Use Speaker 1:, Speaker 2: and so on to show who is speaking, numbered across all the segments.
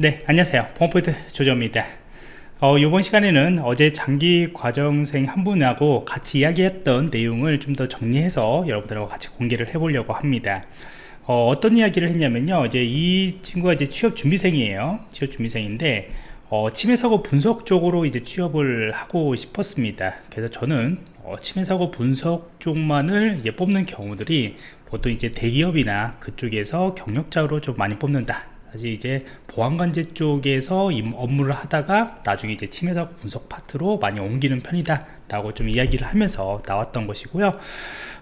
Speaker 1: 네 안녕하세요. 펌포인트 조조입니다. 어, 이번 시간에는 어제 장기 과정생 한 분하고 같이 이야기했던 내용을 좀 더 정리해서 여러분들하고 같이 공개를 해 보려고 합니다. 어, 떤 이야기를 했냐면요. 이제 이 친구가 이제 취업 준비생이에요. 취업 준비생인데 어, 침해 사고 분석 쪽으로 이제 취업을 하고 싶었습니다. 그래서 저는 어, 침해 사고 분석 쪽만을 이제 뽑는 경우들이 보통 이제 대기업이나 그쪽에서 경력자로 좀 많이 뽑는다 사실 이제 보안관제 쪽에서 업무를 하다가 나중에 이제 침해사고 분석 파트로 많이 옮기는 편이다 라고 좀 이야기를 하면서 나왔던 것이고요.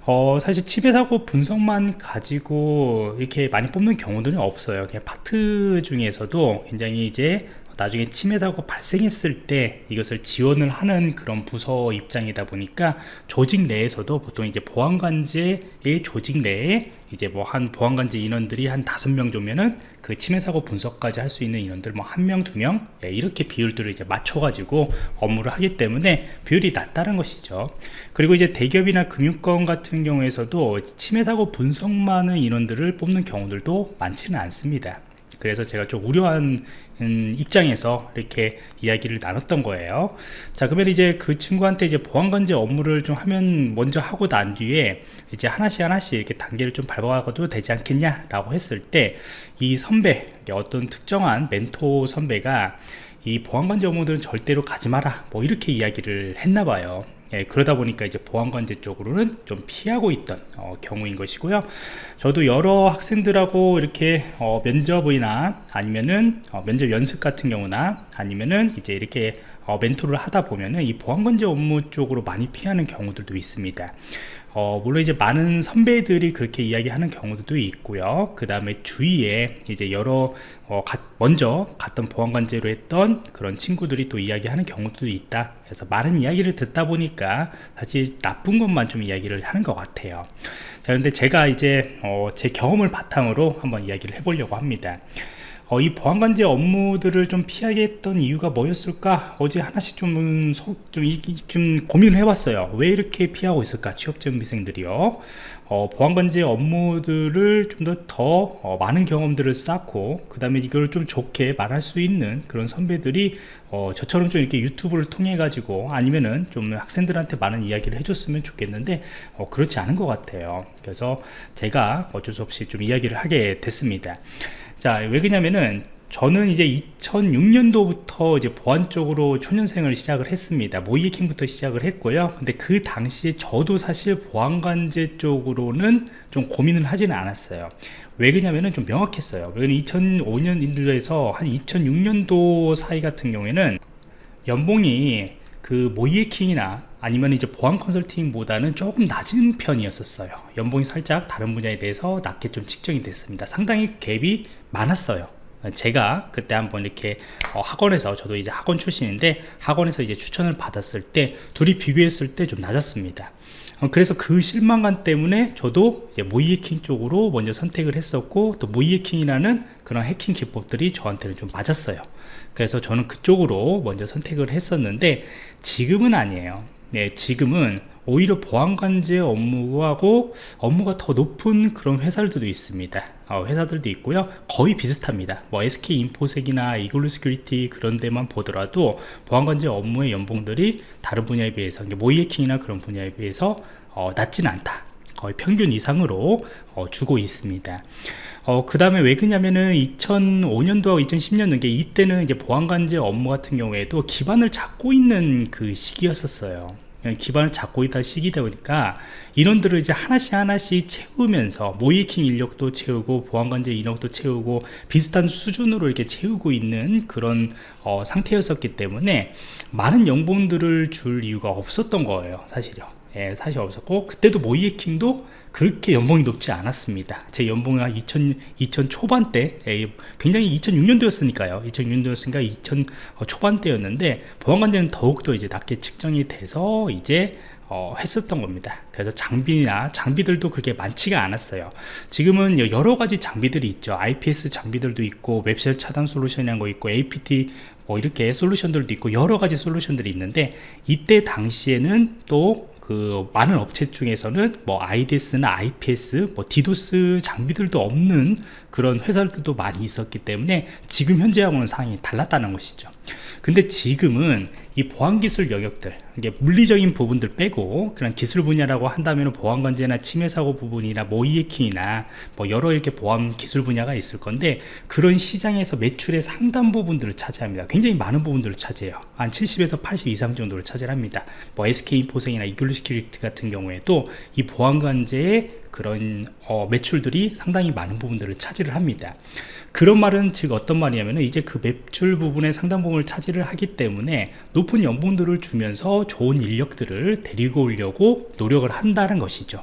Speaker 1: 어, 사실 침해사고 분석만 가지고 이렇게 많이 뽑는 경우들은 없어요. 그냥 파트 중에서도 굉장히 이제 나중에 침해 사고 발생했을 때 이것을 지원을 하는 그런 부서 입장이다 보니까 조직 내에서도 보통 이제 보안관제의 조직 내에 이제 뭐 한 보안관제 인원들이 한 다섯 명 정도면은 그 침해 사고 분석까지 할 수 있는 인원들 뭐 한 명 두명 예, 이렇게 비율들을 이제 맞춰 가지고 업무를 하기 때문에 비율이 낮다는 것이죠. 그리고 이제 대기업이나 금융권 같은 경우에서도 침해 사고 분석만의 인원들을 뽑는 경우들도 많지는 않습니다 그래서 제가 좀 우려한 음, 입장에서 이렇게 이야기를 나눴던 거예요. 자 그러면 이제 그 친구한테 이제 보안관제 업무를 좀 하면 먼저 하고 난 뒤에 이제 하나씩 하나씩 이렇게 단계를 좀 밟아가도 되지 않겠냐 라고 했을 때 이 선배 어떤 특정한 멘토 선배가 이 보안관제 업무들은 절대로 가지 마라 뭐 이렇게 이야기를 했나 봐요 예, 그러다 보니까 이제 보안관제 쪽으로는 좀 피하고 있던 어, 경우인 것이고요. 저도 여러 학생들하고 이렇게 어, 면접이나 아니면은 어, 면접 연습 같은 경우나 아니면은 이제 이렇게 어, 멘토를 하다 보면은 이 보안관제 업무 쪽으로 많이 피하는 경우들도 있습니다. 어, 물론 이제 많은 선배들이 그렇게 이야기하는 경우도 있고요. 그 다음에 주위에 이제 여러 어, 가, 먼저 갔던 보안관제로 했던 그런 친구들이 또 이야기하는 경우도 있다. 그래서 많은 이야기를 듣다 보니까 사실 나쁜 것만 좀 이야기를 하는 것 같아요. 자 근데 제가 이제 어, 제 경험을 바탕으로 한번 이야기를 해보려고 합니다 어, 이 보안관제 업무들을 좀 피하게 했던 이유가 뭐였을까? 어제 하나씩 좀, 소, 좀, 좀 고민을 해봤어요. 왜 이렇게 피하고 있을까? 취업준비생들이요. 어, 보안관제 업무들을 좀더더 어, 많은 경험들을 쌓고 그 다음에 이걸 좀 좋게 말할 수 있는 그런 선배들이 어, 저처럼 좀 이렇게 유튜브를 통해 가지고 아니면은 좀 학생들한테 많은 이야기를 해줬으면 좋겠는데 어, 그렇지 않은 것 같아요. 그래서 제가 어쩔 수 없이 좀 이야기를 하게 됐습니다 자, 왜 그러냐면은 저는 이제 2006년도부터 이제 보안 쪽으로 초년생을 시작을 했습니다. 모이킹부터 시작을 했고요. 근데 그 당시에 저도 사실 보안관제 쪽으로는 좀 고민을 하지는 않았어요. 왜 그러냐면은 좀 명확했어요. 왜냐면 2005년도에서 한 2006년도 사이 같은 경우에는 연봉이 그 모이에킹이나 아니면 이제 보안 컨설팅보다는 조금 낮은 편이었었어요. 연봉이 살짝 다른 분야에 대해서 낮게 좀 측정이 됐습니다. 상당히 갭이 많았어요. 제가 그때 한번 이렇게 어, 학원에서 저도 이제 학원 출신인데 학원에서 이제 추천을 받았을 때 둘이 비교했을 때 좀 낮았습니다. 어, 그래서 그 실망감 때문에 저도 해킹 쪽으로 먼저 선택을 했었고 또 모의 해킹이라는 그런 해킹 기법들이 저한테는 좀 맞았어요 그래서 저는 그쪽으로 먼저 선택을 했었는데 지금은 아니에요. 네, 지금은 오히려 보안관제 업무하고 업무가 더 높은 그런 회사들도 있습니다. 어, 회사들도 있고요. 거의 비슷합니다. 뭐 SK인포섹이나 이글루 시큐리티 그런 데만 보더라도 보안관제 업무의 연봉들이 다른 분야에 비해서 모이해킹이나 그런 분야에 비해서 어, 낮지는 않다. 거의 평균 이상으로 어, 주고 있습니다 어, 그 다음에 왜 그러냐면은 2005년도하고 2010년도 이때는 이제 보안관제 업무 같은 경우에도 기반을 잡고 있는 그 시기였었어요. 기반을 잡고 있다 시기다 보니까 인원들을 이제 하나씩 하나씩 채우면서 모이킹 인력도 채우고 보안관제 인력도 채우고 비슷한 수준으로 이렇게 채우고 있는 그런 어, 상태였었기 때문에 많은 연봉들을 줄 이유가 없었던 거예요 사실요 예, 사실 없었고 그때도 모이에킹도 그렇게 연봉이 높지 않았습니다. 제 연봉이 한 2000, 2000 초반대 예, 굉장히 2006년도였으니까요. 2006년도였으니까 2000 어, 초반대였는데 보안관제는 더욱더 이제 낮게 측정이 돼서 이제 어, 했었던 겁니다. 그래서 장비나 장비들도 그렇게 많지가 않았어요. 지금은 여러 가지 장비들이 있죠. IPS 장비들도 있고 웹셀 차단 솔루션이라는 거 있고 APT 뭐 이렇게 솔루션들도 있고 여러 가지 솔루션들이 있는데 이때 당시에는 또 그 많은 업체 중에서는 뭐 IDS나 IPS, 뭐 디도스 장비들도 없는 그런 회사들도 많이 있었기 때문에 지금 현재하고는 상황이 달랐다는 것이죠. 근데 지금은 이 보안 기술 영역들 이게 물리적인 부분들 빼고 그런 기술 분야라고 한다면 보안관제나 침해 사고 부분이나 모이해킹이나 뭐 여러 이렇게 보안 기술 분야가 있을 건데 그런 시장에서 매출의 상당 부분들을 차지합니다. 굉장히 많은 부분들을 차지해요. 한 70에서 80 이상 정도를 차지합니다. 뭐 SK인포섹이나 이글루 시큐리티 같은 경우에도 이 보안 관제의 그런 어, 매출들이 상당히 많은 부분들을 차지를 합니다. 그런 말은 즉 어떤 말이냐면 이제 그 매출 부분의 상당 부분을 차지를 하기 때문에 높은 연봉들을 주면서 좋은 인력들을 데리고 오려고 노력을 한다는 것이죠.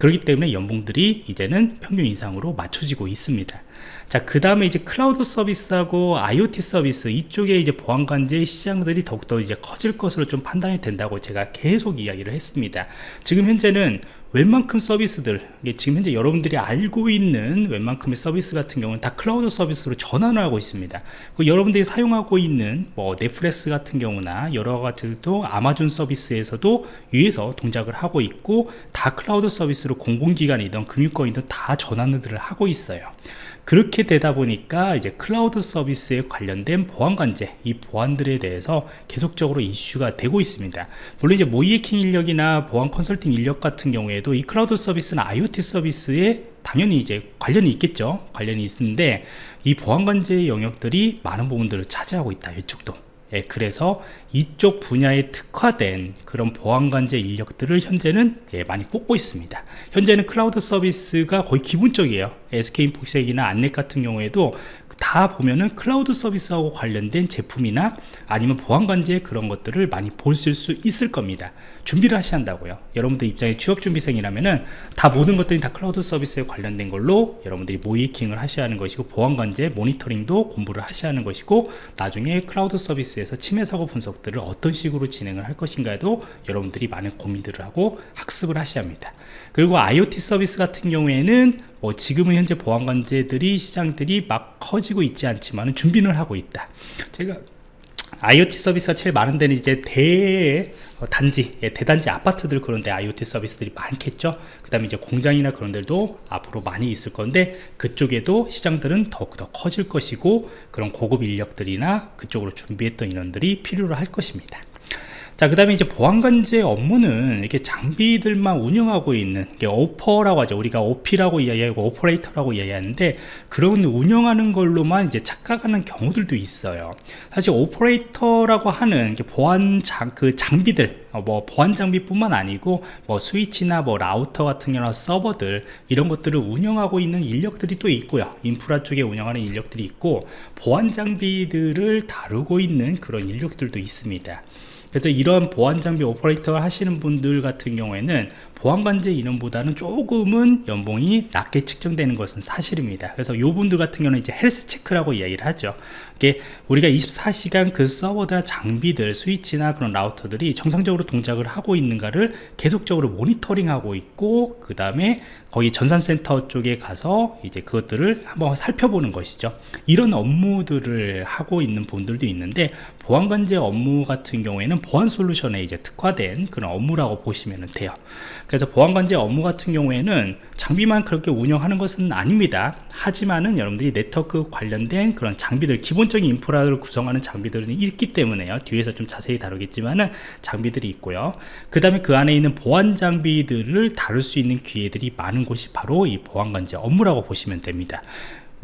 Speaker 1: 그렇기 때문에 연봉들이 이제는 평균 이상으로 맞춰지고 있습니다. 자, 그 다음에 이제 클라우드 서비스하고 IoT 서비스 이쪽에 이제 보안관제 시장들이 더욱더 이제 커질 것으로 좀 판단이 된다고 제가 계속 이야기를 했습니다. 지금 현재는 웬만큼 서비스들 지금 현재 여러분들이 알고 있는 웬만큼의 서비스 같은 경우는 다 클라우드 서비스로 전환을 하고 있습니다. 그 여러분들이 사용하고 있는 뭐 넷플릭스 같은 경우나 여러 가지도 아마존 서비스에서도 위에서 동작을 하고 있고 다 클라우드 서비스로 공공기관이든 금융권이든 다 전환을 하고 있어요 그렇게 되다 보니까 이제 클라우드 서비스에 관련된 보안 관제 이 보안들에 대해서 계속적으로 이슈가 되고 있습니다. 물론 이제 모의해킹 인력이나 보안 컨설팅 인력 같은 경우에도 이 클라우드 서비스나 IoT 서비스에 당연히 이제 관련이 있겠죠. 관련이 있는데 이 보안 관제 영역들이 많은 부분들을 차지하고 있다 이쪽도. 예, 그래서 이쪽 분야에 특화된 그런 보안관제 인력들을 현재는 예, 많이 뽑고 있습니다. 현재는 클라우드 서비스가 거의 기본적이에요. SK인포섹이나 안랩 같은 경우에도 다 보면은 클라우드 서비스하고 관련된 제품이나 아니면 보안관제 그런 것들을 많이 보실 수 있을 겁니다. 준비를 하셔야 한다고요. 여러분들 입장에 취업준비생이라면은 다 모든 것들이 다 클라우드 서비스에 관련된 걸로 여러분들이 모의해킹을 하셔야 하는 것이고 보안관제 모니터링도 공부를 하셔야 하는 것이고 나중에 클라우드 서비스에서 침해 사고 분석 들을 어떤 식으로 진행을 할 것인가에도 여러분들이 많은 고민들을 하고 학습을 하셔야 합니다. 그리고 IoT 서비스 같은 경우에는 뭐 지금은 현재 보안관제들이 시장들이 막 커지고 있지 않지만 준비를 하고 있다. 제가 IoT 서비스가 제일 많은 데는 이제 대 어, 단지, 예, 대단지 아파트들 그런데 IoT 서비스들이 많겠죠. 그 다음에 이제 공장이나 그런 데도 앞으로 많이 있을 건데 그쪽에도 시장들은 더욱더 커질 것이고 그런 고급 인력들이나 그쪽으로 준비했던 인원들이 필요로 할 것입니다. 자, 그 다음에 이제 보안관제 업무는 이렇게 장비들만 운영하고 있는 게 오퍼라고 하죠. 우리가 OP라고 이야기하고 오퍼레이터라고 이야기하는데 그런 운영하는 걸로만 이제 착각하는 경우들도 있어요. 사실 오퍼레이터라고 하는 보안 장, 그 장비들, 어, 뭐 보안 장비뿐만 아니고 뭐 스위치나 뭐 라우터 같은 경우나 서버들 이런 것들을 운영하고 있는 인력들이 또 있고요. 인프라 쪽에 운영하는 인력들이 있고 보안 장비들을 다루고 있는 그런 인력들도 있습니다. 그래서 이런 보안 장비 오퍼레이터 하시는 분들 같은 경우에는 보안관제 인원보다는 조금은 연봉이 낮게 측정되는 것은 사실입니다. 그래서 요 분들 같은 경우는 이제 health check라고 이야기를 하죠. 이게 우리가 24시간 그 서버나 장비들 스위치나 그런 라우터들이 정상적으로 동작을 하고 있는가를 계속적으로 모니터링하고 있고 그 다음에 거기 전산센터 쪽에 가서 이제 그것들을 한번 살펴보는 것이죠. 이런 업무들을 하고 있는 분들도 있는데 보안 관제 업무 같은 경우에는 보안 솔루션에 이제 특화된 그런 업무라고 보시면 돼요. 그래서 보안 관제 업무 같은 경우에는 장비만 그렇게 운영하는 것은 아닙니다. 하지만은 여러분들이 네트워크 관련된 그런 장비들 기본적인 인프라를 구성하는 장비들은 있기 때문에요. 뒤에서 좀 자세히 다루겠지만은 장비들이 있고요. 그 다음에 그 안에 있는 보안 장비들을 다룰 수 있는 기회들이 많은 곳이 바로 이 보안 관제 업무라고 보시면 됩니다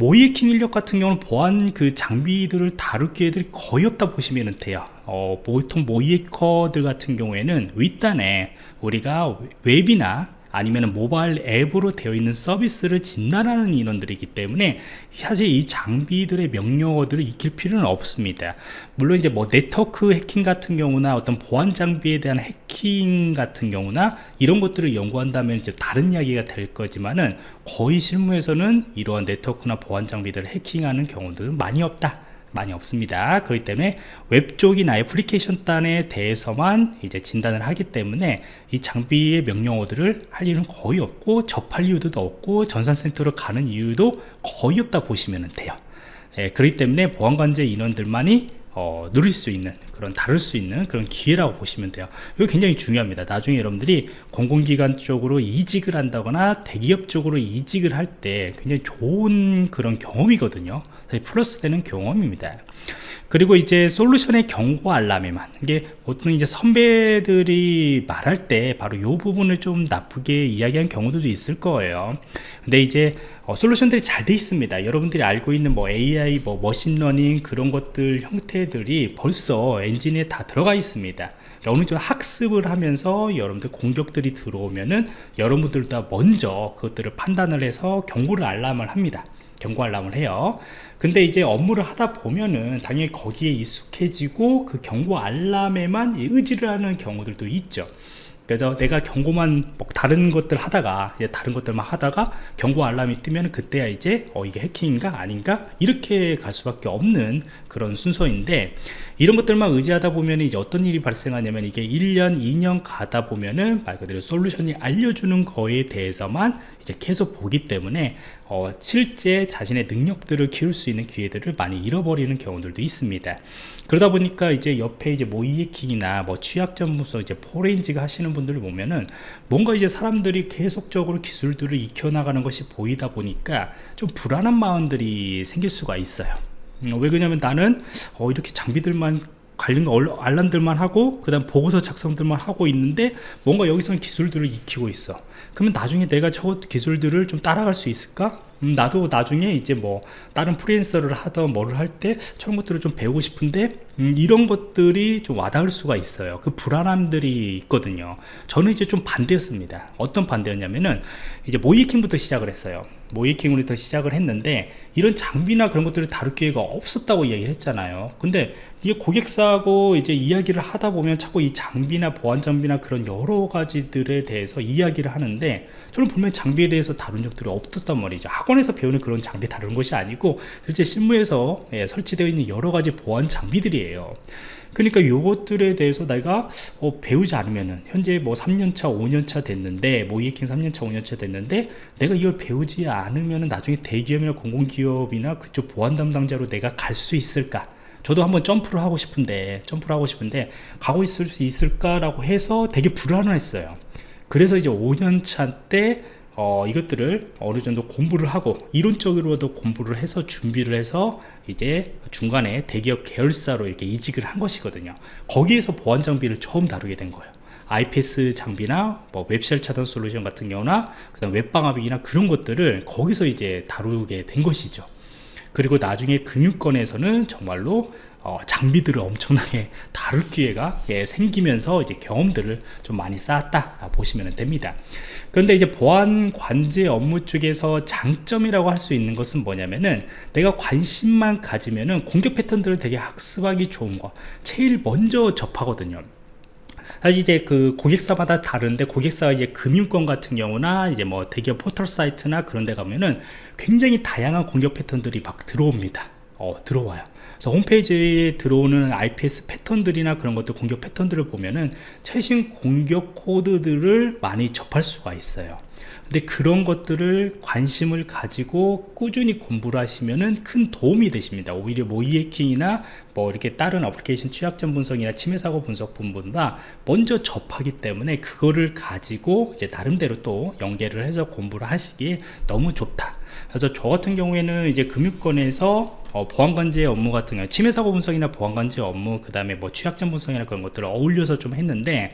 Speaker 1: 모이에킹 인력 같은 경우는 보안 그 장비들을 다룰 기회들이 거의 없다 보시면 돼요. 어, 보통 모이에커들 같은 경우에는 윗단에 우리가 웹이나 아니면 모바일 앱으로 되어 있는 서비스를 진단하는 인원들이기 때문에 사실 이 장비들의 명령어들을 익힐 필요는 없습니다. 물론 이제 뭐 네트워크 해킹 같은 경우나 어떤 보안 장비에 대한 해킹 같은 경우나 이런 것들을 연구한다면 이제 다른 이야기가 될 거지만은 거의 실무에서는 이러한 네트워크나 보안 장비들을 해킹하는 경우들은 많이 없다 많이 없습니다. 그렇기 때문에 웹 쪽이나 애플리케이션 단에 대해서만 이제 진단을 하기 때문에 이 장비의 명령어들을 할 일은 거의 없고 접할 이유도 없고 전산센터로 가는 이유도 거의 없다 보시면 돼요. 예, 그렇기 때문에 보안관제 인원들만이 어, 누릴 수 있는 그런 다룰 수 있는 그런 기회라고 보시면 돼요. 이거 굉장히 중요합니다. 나중에 여러분들이 공공기관 쪽으로 이직을 한다거나 대기업 쪽으로 이직을 할 때 굉장히 좋은 그런 경험이거든요. 플러스 되는 경험입니다 그리고 이제 솔루션의 경고 알람에만 이게 보통 이제 선배들이 말할 때 바로 이 부분을 좀 나쁘게 이야기한 경우들도 있을 거예요. 근데 이제 어, 솔루션들이 잘 돼 있습니다. 여러분들이 알고 있는 뭐 AI 뭐 machine learning 그런 것들 형태들이 벌써 엔진에 다 들어가 있습니다. 어느 정도 학습을 하면서 여러분들 공격들이 들어오면은 여러분들도 먼저 그것들을 판단을 해서 경고를 알람을 합니다 경고 알람을 해요. 근데 이제 업무를 하다 보면은 당연히 거기에 익숙해지고 그 경고 알람에만 의지를 하는 경우들도 있죠 그래서 내가 경고만 뭐 다른 것들 하다가 다른 것들만 하다가 경고 알람이 뜨면 그때야 이제 어 이게 해킹인가 아닌가? 이렇게 갈 수밖에 없는 그런 순서인데 이런 것들만 의지하다 보면 이제 어떤 일이 발생하냐면 이게 1년 2년 가다 보면은 말 그대로 솔루션이 알려주는 거에 대해서만 이제 계속 보기 때문에 어, 실제 자신의 능력들을 키울 수 있는 기회들을 많이 잃어버리는 경우들도 있습니다. 그러다 보니까 이제 옆에 이제 모이해킹이나 뭐 취약 전문서 이제 포렌지가 하시는 분 들을 보면은 뭔가 이제 사람들이 계속적으로 기술들을 익혀나가는 것이 보이다 보니까 좀 불안한 마음들이 생길 수가 있어요 음, 왜 그러냐면 나는 어, 이렇게 장비들만 관련 알람들만 하고 그 다음 보고서 작성들만 하고 있는데 뭔가 여기서는 기술들을 익히고 있어 그러면 나중에 내가 저 기술들을 좀 따라갈 수 있을까? 음, 나도 나중에 이제 뭐 다른 프리랜서를 하던 뭐를 할 때 저런 것들을 좀 배우고 싶은데 음, 이런 것들이 좀 와닿을 수가 있어요. 그 불안함들이 있거든요. 저는 이제 좀 반대였습니다. 어떤 반대였냐면은 이제 모이킹부터 시작을 했어요. 모이킹으로부터 시작을 했는데 이런 장비나 그런 것들을 다룰 기회가 없었다고 이야기를 했잖아요. 근데 이게 고객사하고 이제 이야기를 하다 보면 자꾸 이 장비나 보안 장비나 그런 여러 가지들에 대해서 이야기를 하는데 저는 분명히 장비에 대해서 다룬 적들이 없었단 말이죠 학원에서 배우는 그런 장비 다루는 것이 아니고 실제 실무에서 예, 설치되어 있는 여러 가지 보안 장비들이에요. 그러니까 요것들에 대해서 내가 어, 배우지 않으면은 현재 뭐 3년차 5년차 됐는데 모이킹 3년차 5년차 됐는데 내가 이걸 배우지 않으면은 나중에 대기업이나 공공기업이나 그쪽 보안 담당자로 내가 갈 수 있을까? 저도 한번 점프를 하고 싶은데 점프를 하고 싶은데 가고 있을 수 있을까라고 해서 되게 불안을 했어요. 그래서 이제 5년차 때 어, 이것들을 어느 정도 공부를 하고 이론적으로도 공부를 해서 준비를 해서 이제 중간에 대기업 계열사로 이렇게 이직을 한 것이거든요. 거기에서 보안 장비를 처음 다루게 된 거예요. IPS 장비나 뭐 웹쉘 차단 솔루션 같은 경우나 그다음 웹방합이나 그런 것들을 거기서 이제 다루게 된 것이죠 그리고 나중에 금융권에서는 정말로 어, 장비들을 엄청나게 다룰 기회가 예, 생기면서 이제 경험들을 좀 많이 쌓았다 보시면 됩니다. 그런데 이제 보안 관제 업무 쪽에서 장점이라고 할 수 있는 것은 뭐냐면은 내가 관심만 가지면은 공격 패턴들을 되게 학습하기 좋은 거 제일 먼저 접하거든요 사실 이제 그 고객사마다 다른데 고객사 이제 금융권 같은 경우나 이제 뭐 대기업 포털 사이트나 그런 데 가면은 굉장히 다양한 공격 패턴들이 막 들어옵니다. 어 들어와요. 그래서 홈페이지에 들어오는 IPS 패턴들이나 그런 것들 공격 패턴들을 보면은 최신 공격 코드들을 많이 접할 수가 있어요 근데 그런 것들을 관심을 가지고 꾸준히 공부를 하시면은 큰 도움이 되십니다. 오히려 모이해킹이나 뭐 이렇게 다른 어플리케이션 취약점 분석이나 침해 사고 분석 부분보다 먼저 접하기 때문에 그거를 가지고 이제 나름대로 또 연계를 해서 공부를 하시기에 너무 좋다. 그래서 저 같은 경우에는 이제 금융권에서 어, 보안관제 업무 같은 경우 침해 사고 분석이나 보안관제 업무 그 다음에 뭐 취약점 분석이나 그런 것들을 어울려서 좀 했는데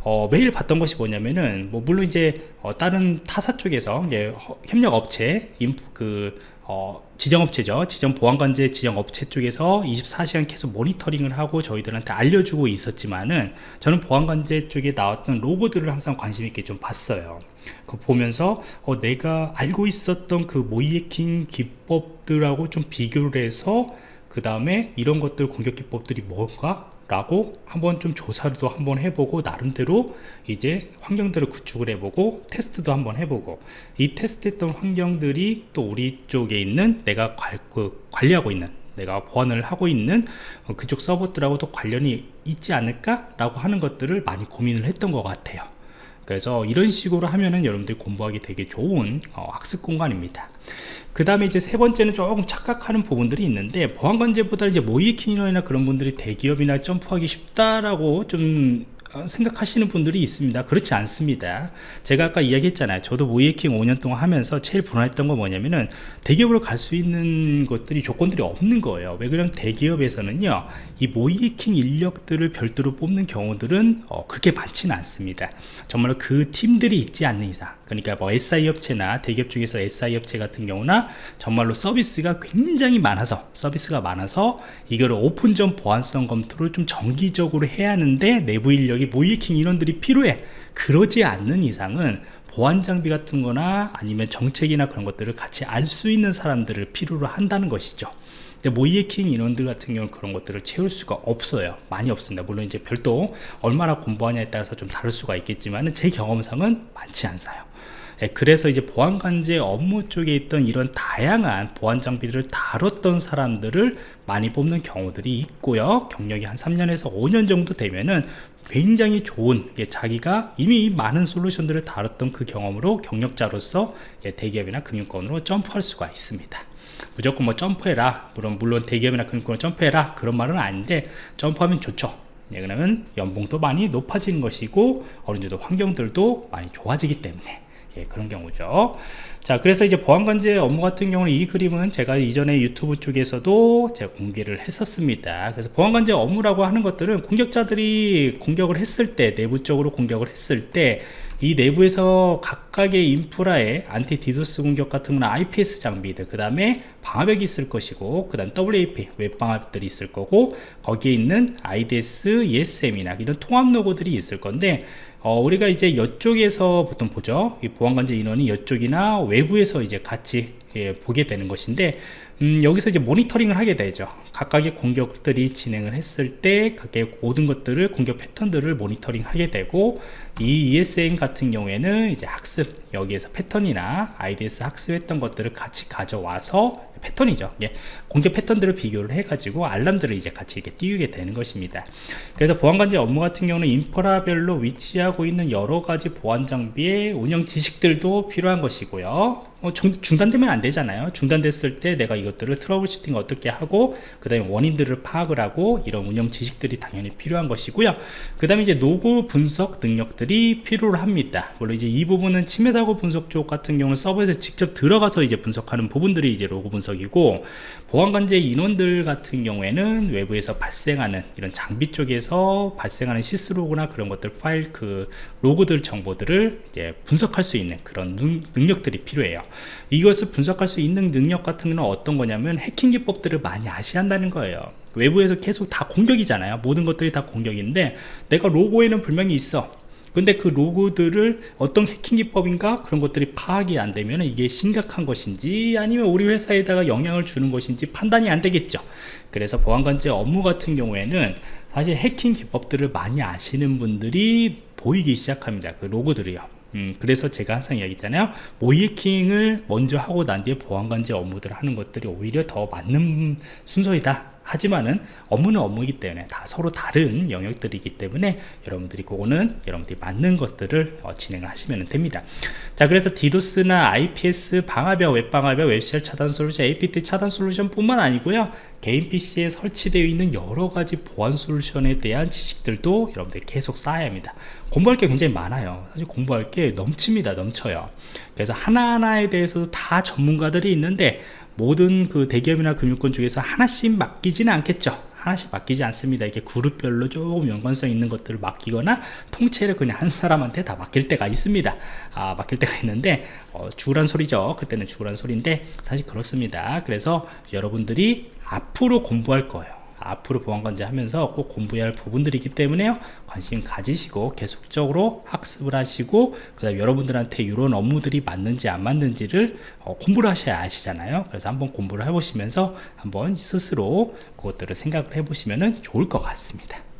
Speaker 1: 어, 매일 봤던 것이 뭐냐면은 뭐 물론 이제 어, 다른 타사 쪽에서 이제 협력 업체 그 어, 지정업체죠. 지정 보안관제 지정업체 쪽에서 24시간 계속 모니터링을 하고 저희들한테 알려주고 있었지만은 저는 보안관제 쪽에 나왔던 로고들을 항상 관심 있게 좀 봤어요. 그 보면서 어, 내가 알고 있었던 그 모이해킹 기법들하고 좀 비교를 해서 그 다음에 이런 것들 공격 기법들이 뭔가 라고 한번 좀 조사도 한번 해보고 나름대로 이제 환경들을 구축을 해보고 테스트도 한번 해보고 이 테스트했던 환경들이 또 우리 쪽에 있는 내가 관, 그 관리하고 있는 내가 보안을 하고 있는 그쪽 서버들하고도 관련이 있지 않을까 라고 하는 것들을 많이 고민을 했던 것 같아요 그래서 이런 식으로 하면은 여러분들이 공부하기 되게 좋은 어, 학습 공간입니다. 그 다음에 이제 세 번째는 조금 착각하는 부분들이 있는데 보안관제보다 이제 모이킹이나 그런 분들이 대기업이나 점프하기 쉽다라고 좀 어, 생각하시는 분들이 있습니다. 그렇지 않습니다. 제가 아까 이야기했잖아요. 저도 모이킹 5년 동안 하면서 제일 불안했던 건 뭐냐면은 대기업으로 갈 수 있는 것들이 조건들이 없는 거예요. 왜 그러면 대기업에서는요 이 모이킹 인력들을 별도로 뽑는 경우들은 어, 그렇게 많지는 않습니다. 정말로 그 팀들이 있지 않는 이상. 그러니까 뭐 SI 업체나 대기업 중에서 SI 업체 같은 경우나 정말로 서비스가 굉장히 많아서 서비스가 많아서 이거를 오픈전 보안성 검토를 좀 정기적으로 해야 하는데 내부 인력이 모이킹 인원들이 필요해. 그러지 않는 이상은 보안 장비 같은 거나 아니면 정책이나 그런 것들을 같이 알 수 있는 사람들을 필요로 한다는 것이죠. 모이에킹 인원들 같은 경우는 그런 것들을 채울 수가 없어요. 많이 없습니다. 물론 이제 별도 얼마나 공부하냐에 따라서 좀 다를 수가 있겠지만 제 경험상은 많지 않아요. 예, 그래서 이제 보안관제 업무 쪽에 있던 이런 다양한 보안 장비들을 다뤘던 사람들을 많이 뽑는 경우들이 있고요. 경력이 한 3년에서 5년 정도 되면은 굉장히 좋은 자기가 이미 많은 솔루션들을 다뤘던 그 경험으로 경력자로서 예, 대기업이나 금융권으로 점프할 수가 있습니다. 무조건 뭐 점프해라. 물론 물론 대기업이나 금융권으로 점프해라. 그런 말은 아닌데 점프하면 좋죠. 예, 그러면 연봉도 많이 높아지는 것이고 어느 정도 환경들도 많이 좋아지기 때문에 예, 그런 경우죠. 자 그래서 이제 보안관제 업무 같은 경우는 이 그림은 제가 이전에 유튜브 쪽에서도 제가 공개를 했었습니다. 그래서 보안관제 업무라고 하는 것들은 공격자들이 공격을 했을 때 내부적으로 공격을 했을 때 이 내부에서 각각의 인프라에 anti DDoS 공격 같은 건 IPS 장비들 그 다음에 방화벽이 있을 것이고 그 다음 WAF 웹방화벽들이 있을 거고 거기에 있는 IDS, ESM이나 이런 통합 로그들이 있을 건데 어, 우리가 이제 이쪽에서 보통 보죠. 이 보안관제 인원이 이쪽이나 외부에서 이제 같이 예, 보게 되는 것인데 음, 여기서 이제 모니터링을 하게 되죠. 각각의 공격들이 진행을 했을 때 각각의 모든 것들을 공격 패턴들을 모니터링 하게 되고 이 ESM 같은 경우에는 이제 학습 여기에서 패턴이나 IDS 학습했던 것들을 같이 가져와서 패턴이죠. 예, 공격 패턴들을 비교를 해 가지고 알람들을 이제 같이 이렇게 띄우게 되는 것입니다. 그래서 보안관제 업무 같은 경우는 인프라별로 위치하고 있는 여러 가지 보안 장비의 운영 지식들도 필요한 것이고요. 어, 중, 중단되면 안 되잖아요. 중단됐을 때 내가 이 것들을 troubleshooting 어떻게 하고 그 다음에 원인들을 파악을 하고 이런 운영 지식들이 당연히 필요한 것이고요. 그 다음에 이제 노고 분석 능력들이 필요로 합니다. 물론 이제 이 부분은 침해 사고 분석 쪽 같은 경우는 서버에서 직접 들어가서 이제 분석하는 부분들이 이제 로고 분석이고 보안관제 인원들 같은 경우에는 외부에서 발생하는 이런 장비 쪽에서 발생하는 시스로그나 그런 것들 파일 그 로그들 정보들을 이제 분석할 수 있는 그런 능, 능력들이 필요해요. 이것을 분석할 수 있는 능력 같은 건 어떤 거냐면 해킹 기법들을 많이 아셔야 한다는 거예요. 외부에서 계속 다 공격이잖아요. 모든 것들이 다 공격인데 내가 로고에는 분명히 있어. 근데 그 로고들을 어떤 해킹 기법인가 그런 것들이 파악이 안 되면 이게 심각한 것인지 아니면 우리 회사에다가 영향을 주는 것인지 판단이 안 되겠죠. 그래서 보안관제 업무 같은 경우에는 사실 해킹 기법들을 많이 아시는 분들이 보이기 시작합니다. 그 로고들이요 음, 그래서 제가 항상 이야기했잖아요. 모이킹을 먼저 하고 난 뒤에 보안관제 업무들을 하는 것들이 오히려 더 맞는 순서이다. 하지만은 업무는 업무이기 때문에 다 서로 다른 영역들이기 때문에 여러분들이 그거는 여러분들이 맞는 것들을 어, 진행을 하시면 됩니다. 자 그래서 디도스나 IPS 방화벽 웹방화벽 웹쉘 차단 솔루션 APT 차단 솔루션 뿐만 아니고요 개인 PC에 설치되어 있는 여러가지 보안 솔루션에 대한 지식들도 여러분들이 계속 쌓아야 합니다. 공부할 게 굉장히 많아요. 사실 공부할 게 넘칩니다 넘쳐요. 그래서 하나하나에 대해서도 다 전문가들이 있는데 모든 그 대기업이나 금융권 중에서 하나씩 맡기지는 않겠죠. 하나씩 맡기지 않습니다. 이게 그룹별로 조금 연관성 있는 것들을 맡기거나 통째로 그냥 한 사람한테 다 맡길 때가 있습니다. 아 맡길 때가 있는데 어, 죽으란 소리죠. 그때는 죽으란 소리인데 사실 그렇습니다. 그래서 여러분들이 앞으로 공부할 거예요. 앞으로 보안관제 하면서 꼭 공부해야 할 부분들이기 때문에요. 관심 가지시고 계속적으로 학습을 하시고 그 다음 여러분들한테 이런 업무들이 맞는지 안 맞는지를 어, 공부를 하셔야 아시잖아요. 그래서 한번 공부를 해보시면서 한번 스스로 그것들을 생각을 해보시면 좋을 것 같습니다